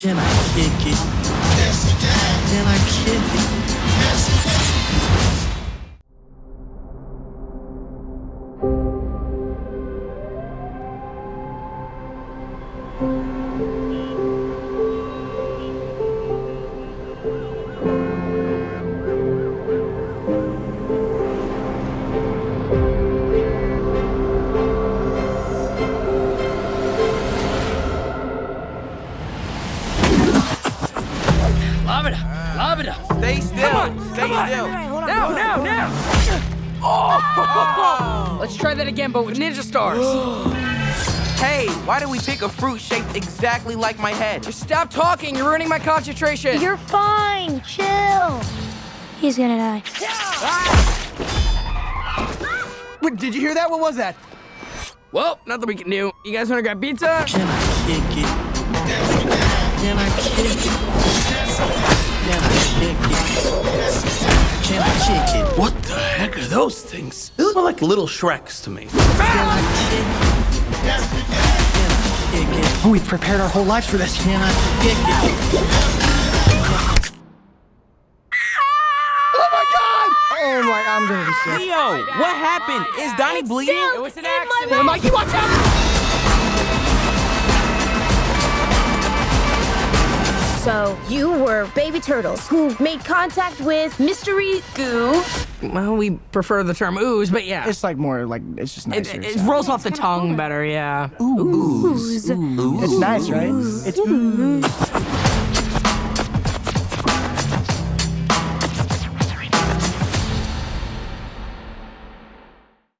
Can I kick it? Can I kick it? Lob it up. Lob it up. Stay still. Stay still. Now, now, now. Oh! Let's try that again, but with ninja stars. Hey, why did we pick a fruit shaped exactly like my head? Just stop talking. You're ruining my concentration. You're fine. Chill. He's gonna die. Ah. Wait, did you hear that? What was that? Well, nothing we can do. You guys want to grab pizza? Can I kick it? Can I kick it? Can I kick it? Can I kick it? What the heck are those things? They look more like little Shreks to me. Can I kick it? Can I kick it? Oh, we've prepared our whole lives for this. Can I kick it? Oh my, I'm gonna be sick. Leo, what happened? Is Donnie bleeding? It was an accident. Mikey, watch out! So you were baby turtles who made contact with mystery goo. Well, we prefer the term ooze, but yeah. It's like more like it's just It, nicer. it so. rolls off the tongue better, yeah. Ooze, It's nice, right? It's ooze.